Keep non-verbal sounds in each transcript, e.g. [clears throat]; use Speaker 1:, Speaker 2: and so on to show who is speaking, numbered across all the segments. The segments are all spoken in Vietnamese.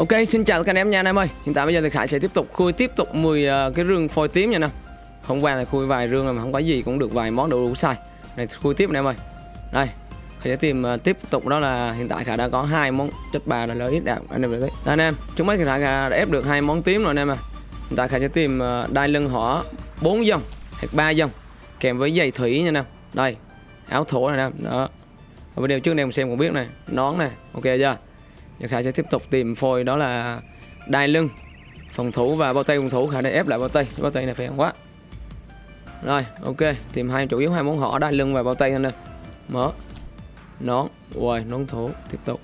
Speaker 1: Ok, xin chào tất cả anh em nha anh em ơi. Hiện tại bây giờ thì Khải sẽ tiếp tục khui tiếp tục 10 uh, ờ, cái rương phôi tím nha nè. Hôm qua là khui vài rương rồi mà không có gì cũng được vài món đồ đủ sai. Này khui tiếp anh em ơi. Đây, Khải sẽ tìm uh, tiếp tục đó là hiện tại Khải đã có hai món chất bà là lợi ít đạt anh em thấy. Anh em, chúng mấy thì Khải đã ép được hai món tím rồi anh em à. Hiện tại Khải sẽ tìm uh, đai lưng hỏa 4 dòng hoặc 3 dòng kèm với giày thủy nha anh em. Đây, áo thổ này anh em. Đó. Ở video trước anh em xem cũng biết này, nón này, ok chưa? Giờ Khải sẽ tiếp tục tìm phôi, đó là đai lưng, phòng thủ và bao tay phòng thủ Khải để ép lại bao tay bao tay này phải quá. Rồi, ok, tìm hai chủ yếu, hai món họ, đai lưng và bao tay anh đây. mở, nón rồi nón thủ, tiếp tục.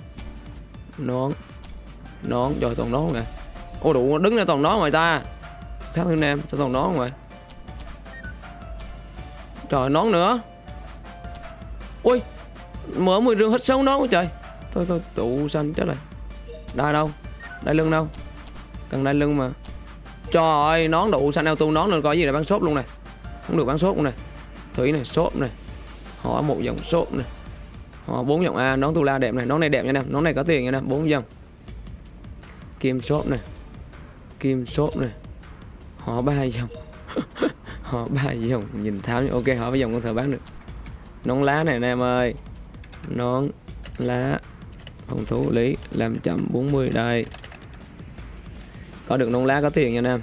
Speaker 1: Nón nón rồi toàn nón này ô, đủ, đứng ra toàn nón ngoài ta. Khác hơn em cho toàn nón ngoài trời, nón nữa. Ui, mở 10 rương hết sống nón quá trời. Thôi thôi, tụ xanh chết rồi đai đâu? Đai lưng đâu? Cần đai lưng mà. Trời ơi, nón đủ xanh auto nón nên có gì là bán shop luôn này. Không được bán shop luôn này. Thủy này shop này. Họ một dòng shop này. Họ bốn dòng a, nón tu la đẹp này. Nón này đẹp nha em. Nón này có tiền nha em. Bốn dòng. Kim shop này. Kim shop này. Họ ba dòng. [laughs] Họ ba dòng. Nhìn tháo như ok, họ ba dòng con thợ bán được. Nón lá này anh em ơi. Nón lá phòng thủ lý 540 đây. Có được nông lá có tiền nha anh em.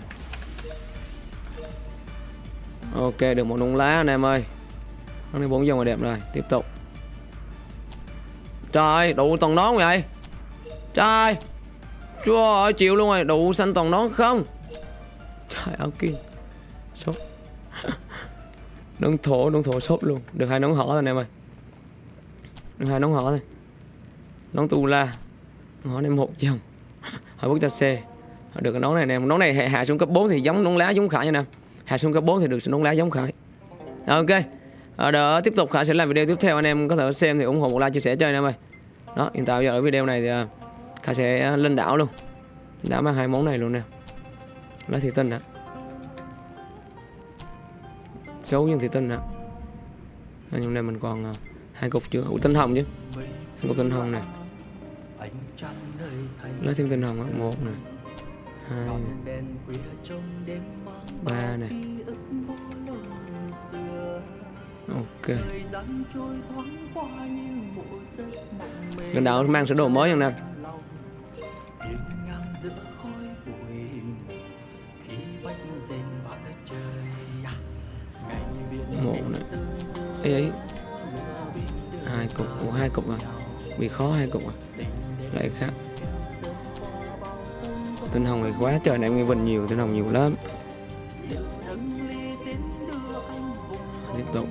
Speaker 1: Ok, được một nông lá anh em ơi. Nó đi bốn dòng là đẹp rồi, tiếp tục. Trời đủ toàn nón vậy. Trời chúa ơi, chịu luôn rồi. Đủ xanh toàn nón không? Trời áo kia sốt. [laughs] Nón thổ nón thổ sốt luôn. Được hai nón hỏ rồi anh em ơi. Được hai nón hỏ thôi nón tu la. Họ này một dòng hỏi bước cho xe được cái nón này nè. Nón này hạ, hạ xuống cấp 4 thì giống nón lá giống khải nha nè. Hạ xuống cấp 4 thì được nón lá giống khải. Ok. Ở đó tiếp tục. Khải sẽ làm video tiếp theo. Anh em có thể xem thì ủng hộ một like chia sẻ cho anh em ơi. Đó hiện tại bây giờ ở video này thì à, khải sẽ à, lên đảo luôn. Đã mang hai món này luôn nè. Lá thị tinh nè. Xấu nhưng thị tinh nè. Nhưng này mình còn à, hai cục chưa Ủa, tinh hồng chứ. Hai cục tinh hồng này lấy thêm tinh hồng á một này. Hai này. ba này. ok. Lần đầu mang sửa đồ mới không nam một này. ấy ấy hai cục. Ủa, hai cục rồi bị khó hai cục rồi lại khác. Tinh hồng này quá trời này, em nghe vần nhiều, tinh hồng nhiều lắm. Tiếp tục.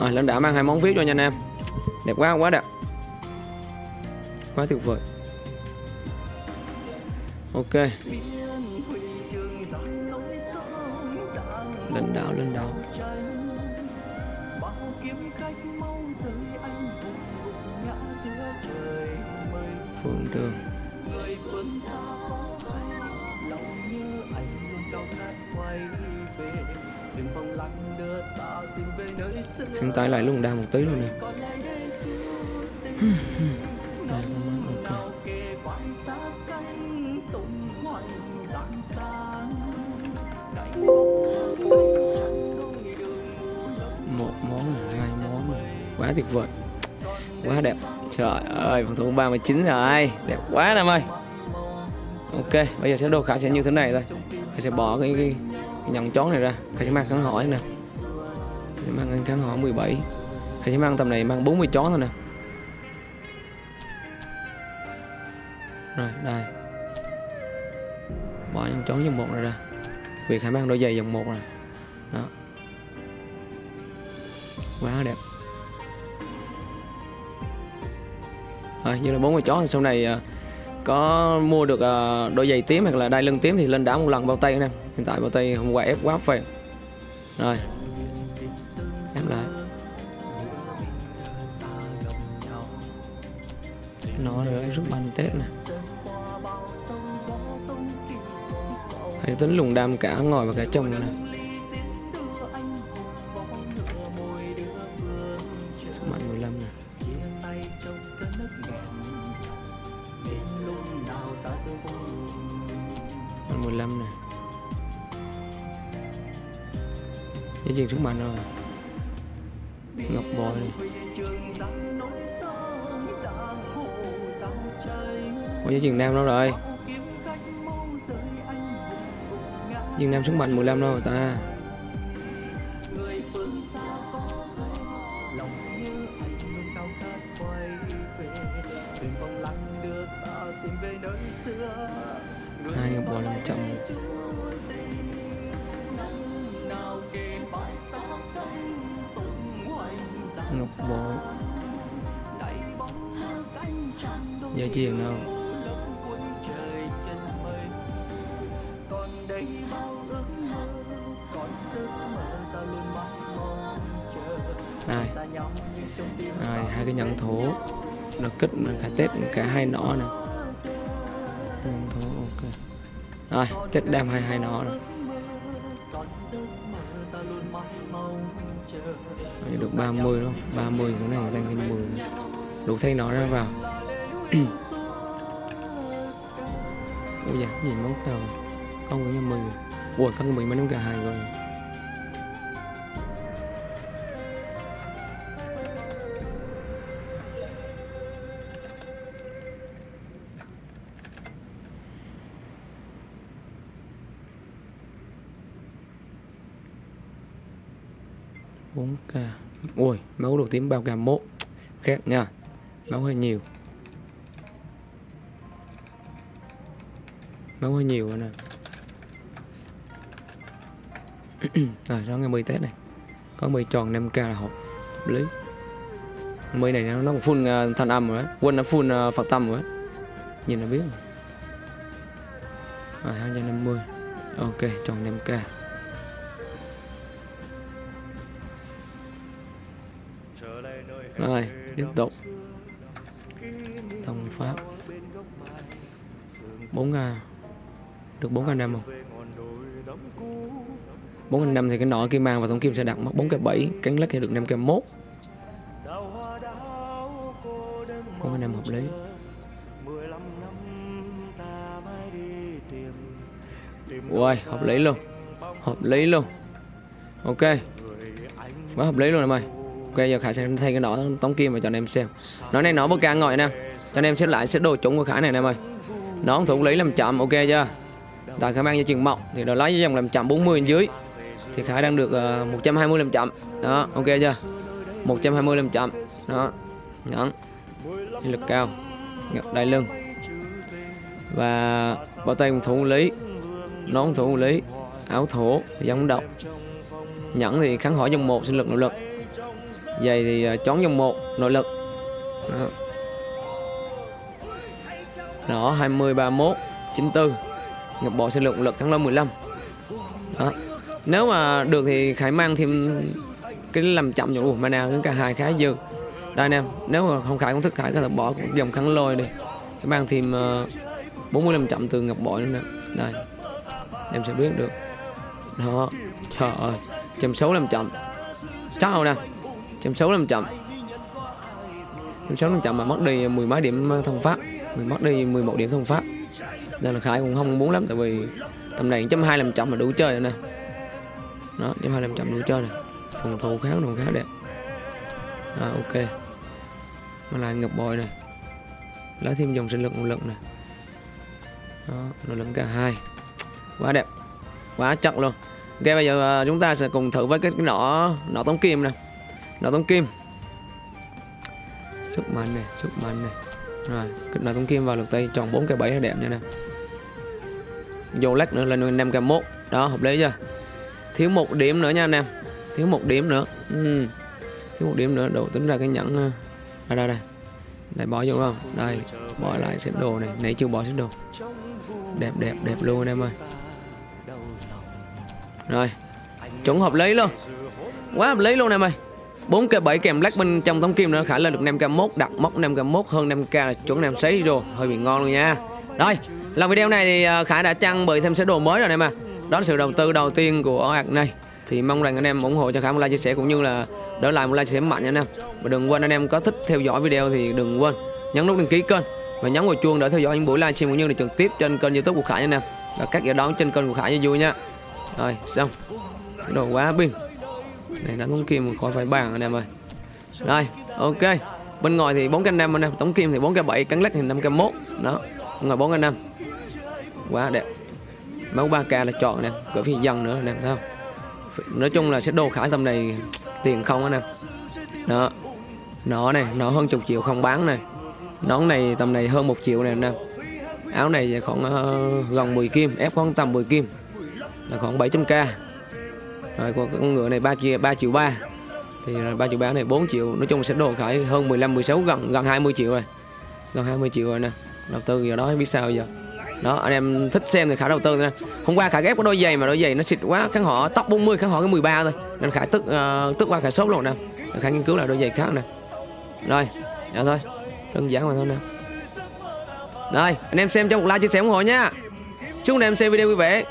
Speaker 1: Rồi lên đã mang hai món viết cho nha anh em. Đẹp quá quá đẹp. Quá tuyệt vời. Ok lên đảo lên đảo phượng tường xin tay lại luôn đa một tí luôn nè. Đây, [laughs] ok. một quá tuyệt vời. Quá đẹp. Trời ơi phòng thủ 39 rồi. Đẹp quá em ơi. Ok bây giờ sẽ đồ khả sẽ như thế này thôi. Khải sẽ bỏ cái, cái, cái nhẫn chón này ra. Khải sẽ mang kháng hỏi nè. Sẽ mang cái kháng hỏi 17 khải sẽ mang tầm này mang 40 chón thôi nè. Rồi đây. Bỏ nhẫn chón dòng một này ra. Vì khải mang đôi giày dòng một rồi đó. Quá đẹp. À, như là bốn con chó thì sau này à, có mua được à, đôi giày tím hoặc là đai lưng tím thì lên đá một lần bao tay nè. Hiện tại bao tay hôm qua ép quá phèn. Rồi. Ép lại. Nó nữa rút banh tết nè. Hãy tính lùng đam cả ngồi và cả trong nữa nè. Dây chuyền sức mạnh rồi Ngọc bội. Này Ủa dây chuyền nam đâu rồi? Dương nam sức mạnh 15 đâu rồi ta? Hai ngọc bội 500 ngọc bội giờ chuyền nào? Này. Này, hai cái nhẫn thổ. Nó kích cả tết cả hai nỏ nè. Nhẫn thổ, ok. Rồi, tết đem hai hai nỏ rồi Rồi, được 30 đúng không 30 số này tăng thêm 10 đủ thay nó ra vào. Ôi dạ gì món nào không có như 10 ui có mười mấy nóng cả hai rồi. Bốn k ui máu đầu tím bao gam mốt. Khác nha. Máu hơi nhiều. Máu hơi nhiều rồi nè. [clears throat] Rồi đó ngày 10 tết này. Có 10 tròn 5k là hợp hợp lý. 10 này nó nó còn full à, uh, thanh âm rồi đấy. Quân nó full uh, phật tâm rồi đấy. Nhìn là biết rồi. Rồi 250 ok tròn 5k rồi tiếp tục. Thông pháp. 4 ngàn. Được 4 ngàn năm không? 4 ngàn năm thì cái nọ kim mang và tổng kim sẽ đặt mất 4 cái 7 cánh lắc thì được 5 cái 1 4 ngàn năm hợp lý. Uầy, hợp lý luôn. Hợp lý luôn. Ok. Quá hợp lý luôn em ơi. Ok giờ Khải sẽ thay cái nỏ tống kim và cho anh em xem. Nó này nó bơ càng ngồi nè. Cho anh em xếp lại xếp đồ trúng của Khải này nè em ơi. Nó thủ lý làm chậm ok chưa? Tại Khải mang cho chừng mộng Thì nó lấy với dòng làm chậm 40 dưới. Thì Khải đang được ờ, uh, 120 làm chậm. Đó ok chưa? 120 làm chậm. Đó Nhẫn. Lực cao. Ngập đai lưng. Và bao tay thủ lý. Nón thủ lý. Áo thổ giống động. Nhẫn thì kháng hỏi dòng một sinh lực nội lực. Giày thì à, uh, chón dòng 1 nội lực. Đó. Đó 20 31 94 ngập bộ sinh lượng lực thắng lên 15 Đó. Nếu mà được thì Khải mang thêm Cái làm chậm cho mana đến cả hai khá dư. Đây anh em Nếu mà không Khải không thích Khải có thể bỏ dòng kháng lôi đi. Khải mang thêm uh, 40 làm chậm từ ngập bội nữa nè. Đây. Em sẽ biết được. Đó. Trời ơi Trăm xấu làm chậm. Chắc không nè? Trăm sáu làm chậm. Trăm sáu làm chậm mà mất đi mười mấy điểm thông pháp Mình mất đi 11 điểm thông pháp. Nên là Khải cũng không muốn lắm Tại vì tầm này chấm hai làm chậm là đủ chơi rồi nè. Đó chấm hai làm chậm đủ chơi rồi Phòng thủ khá đồ khá đẹp. À, Ok. Mà lại ngập bội này Lấy thêm dòng sinh lực một lực này Đó nó lực cả hai. Quá đẹp. Quá chất luôn. Ok bây giờ à, chúng ta sẽ cùng thử với cái nỏ nỏ tống kim này nó tống kim. Sức mạnh này sức mạnh này. Rồi kích nỏ tống kim vào lực tay tròn 4 cái 7 là đẹp nha nè. Vô lách nữa lên 5 cái 1 đó, hợp lý chưa? Thiếu một điểm nữa nha anh em. Thiếu một điểm nữa. Ừ. thiếu một điểm nữa đủ tính ra cái nhẫn ờ, đây đây đây. Đây bỏ vô không? Đây, bỏ lại xếp đồ này. Nãy chưa bỏ xếp đồ. Đẹp đẹp đẹp luôn anh em ơi. Rồi, chuẩn hợp lý luôn. Quá hợp lý luôn em ơi. 4 k 7 kèm black bên trong tấm kim nữa, khả lên được 5 k 1 đặt mốc 5 k 1 hơn 5 k là chuẩn em sấy rồi. Hơi bị ngon luôn nha. Rồi làm video này thì ờ, khả đã trang bị thêm sơ đồ mới rồi em à đó là sự đầu tư đầu tiên của hạt này. Thì mong rằng anh em ủng hộ cho khả một like chia sẻ cũng như là đỡ lại một like chia sẻ mạnh nha anh em. Và đừng quên anh em có thích theo dõi video thì đừng quên nhấn nút đăng ký kênh và nhấn vào chuông để theo dõi những buổi livestream cũng như là trực tiếp trên kênh youtube của khải nha anh em. Và các giải đón trên kênh của Khải cho vui nha. Rồi, xong. Đồ quá pin này đã tống kim khỏi phải bàn anh em ơi. Rồi ok. Bên ngoài thì 4 k 5 anh em. Tống kim thì 4 k 7 cắn lắc thì 5 k 1 đó ngoài 4 k 5 quá đẹp. Máu 3k là chọn nè cửa phi dân nữa anh em thấy không? Nói chung là sẽ đồ khải tầm này tiền không anh em. Đó. Nó này nó hơn chục triệu không bán này. Nón này tầm này hơn một triệu này anh em. Áo này khoảng uh, gần 10 kim ép khoảng tầm 10 kim. Là khoảng 700k rồi còn con ngựa này 3 triệu 3 à, triệu 3 thì là 3 triệu 3 này 4 triệu nói chung sẽ đồ khải hơn 15 16 gần gần 20 triệu rồi. Gần 20 triệu rồi nè. Đầu tư giờ đó biết sao giờ. Đó anh em thích xem thì khả đầu tư nè. Hôm qua khả ghép có đôi giày mà đôi giày nó xịt quá khán họ tóc 40 khán họ cái 13 thôi. Nên khả tức uh, tức qua khả sốt luôn nè. Khả nghiên cứu lại đôi giày khác nè. Rồi dạ thôi. Đơn giản mà thôi nè. Rồi anh em xem cho một like chia sẻ ủng hộ nha. Chúc anh em xem video vui vẻ.